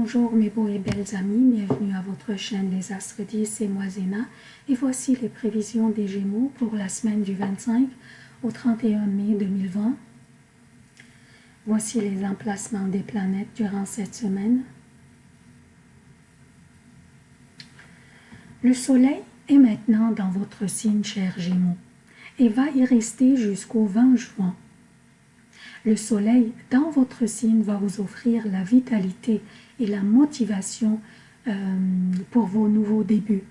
Bonjour mes beaux et belles amis, bienvenue à votre chaîne Les Astres 10, c'est moi Zéna et voici les prévisions des Gémeaux pour la semaine du 25 au 31 mai 2020. Voici les emplacements des planètes durant cette semaine. Le Soleil est maintenant dans votre signe cher Gémeaux et va y rester jusqu'au 20 juin. Le soleil dans votre signe va vous offrir la vitalité et la motivation euh, pour vos nouveaux débuts.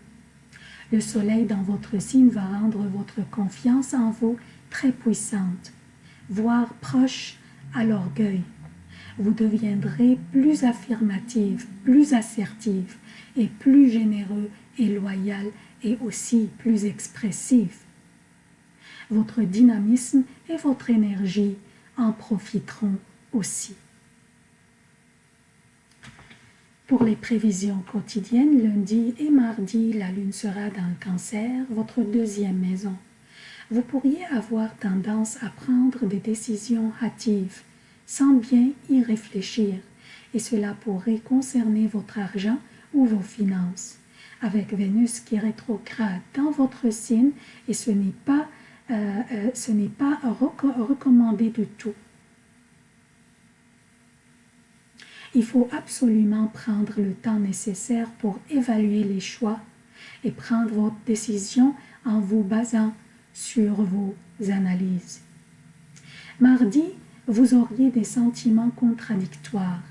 Le soleil dans votre signe va rendre votre confiance en vous très puissante, voire proche à l'orgueil. Vous deviendrez plus affirmative, plus assertive et plus généreux et loyal et aussi plus expressif. Votre dynamisme et votre énergie en profiteront aussi. Pour les prévisions quotidiennes, lundi et mardi, la lune sera dans le cancer, votre deuxième maison. Vous pourriez avoir tendance à prendre des décisions hâtives, sans bien y réfléchir, et cela pourrait concerner votre argent ou vos finances. Avec Vénus qui rétrograde dans votre signe, et ce n'est pas ce n'est pas recommandé du tout. Il faut absolument prendre le temps nécessaire pour évaluer les choix et prendre votre décision en vous basant sur vos analyses. Mardi, vous auriez des sentiments contradictoires.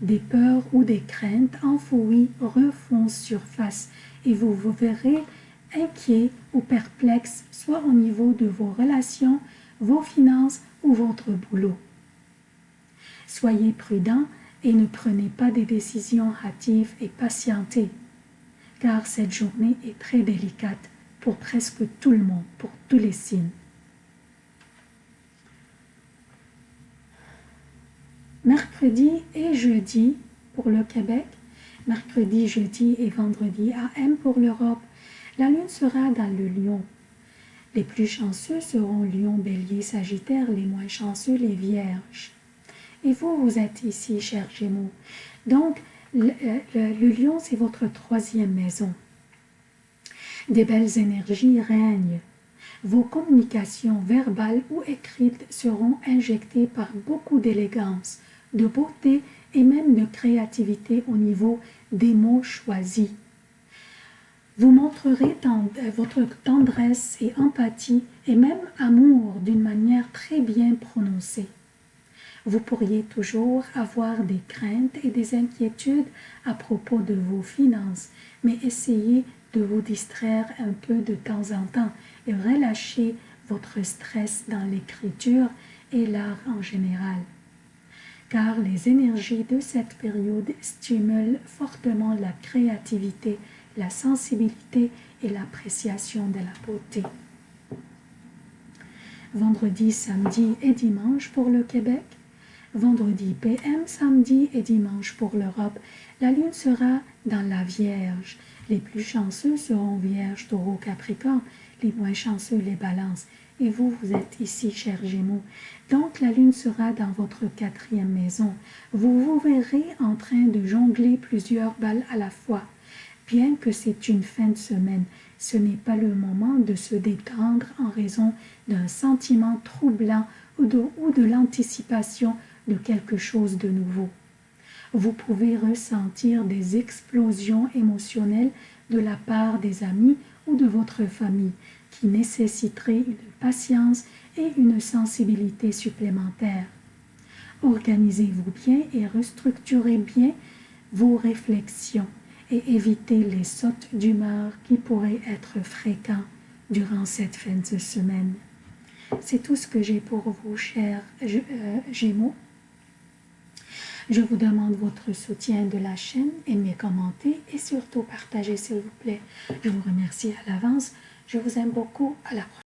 Des peurs ou des craintes enfouies refont surface et vous vous verrez inquiet ou perplexe, soit au niveau de vos relations, vos finances ou votre boulot. Soyez prudent et ne prenez pas des décisions hâtives et patientez, car cette journée est très délicate pour presque tout le monde, pour tous les signes. Mercredi et jeudi pour le Québec, mercredi, jeudi et vendredi AM pour l'Europe, la lune sera dans le lion. Les plus chanceux seront lion, bélier, sagittaire, les moins chanceux, les vierges. Et vous, vous êtes ici, chers Gémeaux. Donc, le, le lion, c'est votre troisième maison. Des belles énergies règnent. Vos communications verbales ou écrites seront injectées par beaucoup d'élégance, de beauté et même de créativité au niveau des mots choisis. Vous montrerez euh, votre tendresse et empathie et même amour d'une manière très bien prononcée. Vous pourriez toujours avoir des craintes et des inquiétudes à propos de vos finances, mais essayez de vous distraire un peu de temps en temps et relâcher votre stress dans l'écriture et l'art en général. Car les énergies de cette période stimulent fortement la créativité la sensibilité et l'appréciation de la beauté. Vendredi, samedi et dimanche pour le Québec. Vendredi PM, samedi et dimanche pour l'Europe. La lune sera dans la Vierge. Les plus chanceux seront Vierge, Taureau, Capricorne. Les moins chanceux, les Balances. Et vous, vous êtes ici, chers Gémeaux. Donc, la lune sera dans votre quatrième maison. Vous vous verrez en train de jongler plusieurs balles à la fois. Bien que c'est une fin de semaine, ce n'est pas le moment de se détendre en raison d'un sentiment troublant ou de, l'anticipation de quelque chose de nouveau. Vous pouvez ressentir des explosions émotionnelles de la part des amis ou de votre famille qui nécessiteraient une patience et une sensibilité supplémentaires. Organisez-vous bien et restructurez bien vos réflexions et éviter les sautes d'humeur qui pourraient être fréquents durant cette fin de semaine. C'est tout ce que j'ai pour vous, chers euh, Gémeaux. Je vous demande votre soutien de la chaîne, aimez, commentez et surtout partagez s'il vous plaît. Je vous remercie à l'avance. Je vous aime beaucoup. À la prochaine.